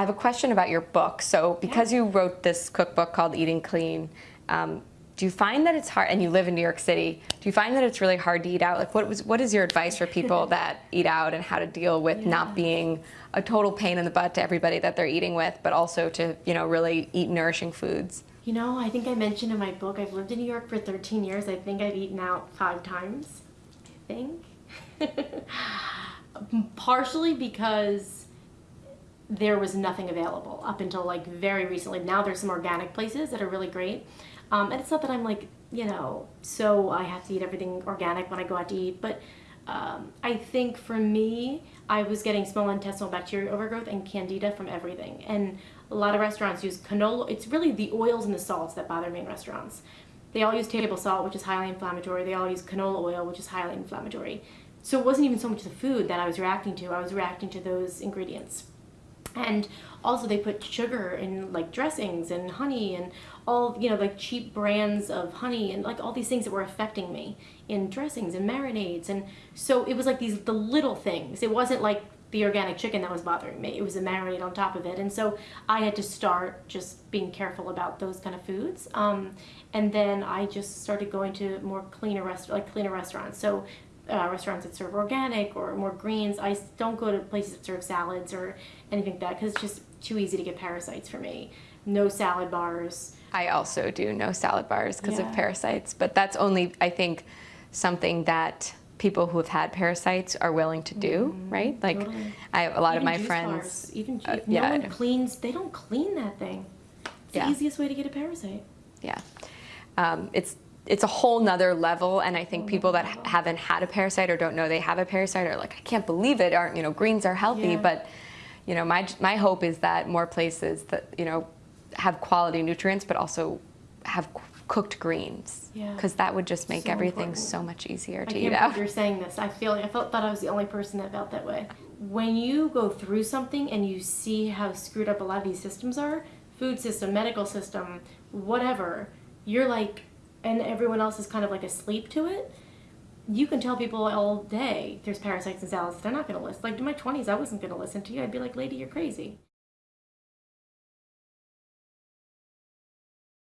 I have a question about your book. So because you wrote this cookbook called Eating Clean, um, do you find that it's hard, and you live in New York City, do you find that it's really hard to eat out? Like what, was, what is your advice for people that eat out and how to deal with Yeah. not being a total pain in the butt to everybody that they're eating with, but also to, you know, really eat nourishing foods? You know, I think I mentioned in my book, I've lived in New York for 13 years. I think I've eaten out five times. I think. Partially because there was nothing available up until like very recently. Now there's some organic places that are really great. Um, and it's not that I'm like, you know, so I have to eat everything organic when I go out to eat, but um, I think for me, I was getting small intestinal bacteria overgrowth and candida from everything. And a lot of restaurants use canola. It's really the oils and the salts that bother me in restaurants. They all use table salt, which is highly inflammatory. They all use canola oil, which is highly inflammatory. So it wasn't even so much the food that I was reacting to. I was reacting to those ingredients. And also they put sugar in like dressings and honey and all, you know, like cheap brands of honey and like all these things that were affecting me in dressings and marinades. And so it was like these, the little things. It wasn't like the organic chicken that was bothering me. It was a marinade on top of it. And so I had to start just being careful about those kind of foods. Um, and then I just started going to more cleaner rest like cleaner restaurants. So uh, restaurants that serve organic or more greens. I don't go to places that serve salads or anything like that because it's just too easy to get parasites for me. No salad bars. I also do no salad bars because Yeah. of parasites, but that's only, I think, something that people who have had parasites are willing to do, right? Like, totally. I have a lot of my friends. bars. Even uh, yeah, no one cleans. They don't clean that thing. It's Yeah. the easiest way to get a parasite. Yeah. Um, it's it's a whole nother level, and I think people that mm-hmm. haven't had a parasite or don't know they have a parasite are like, I can't believe it. Aren't you know greens are healthy, Yeah. but you know my my hope is that more places that you know have quality nutrients, but also have cooked greens, Yeah. because that would just make So everything important. so much easier I to can't eat out. you're saying this. I feel I felt thought I was the only person that felt that way. When you go through something and you see how screwed up a lot of these systems are, food system, medical system, whatever, you're like, and everyone else is kind of like asleep to it. You can tell people all day there's parasites in salads. They're not going to listen. Like in my 20s, I wasn't going to listen to you. I'd be like, lady, you're crazy.